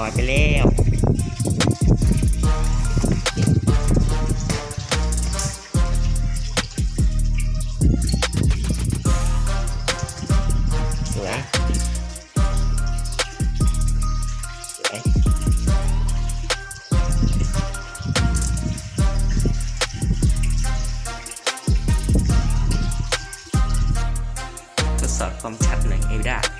ลอยไปแล้วสวยสวยทดสอบความชัดหน่อยเอวด้า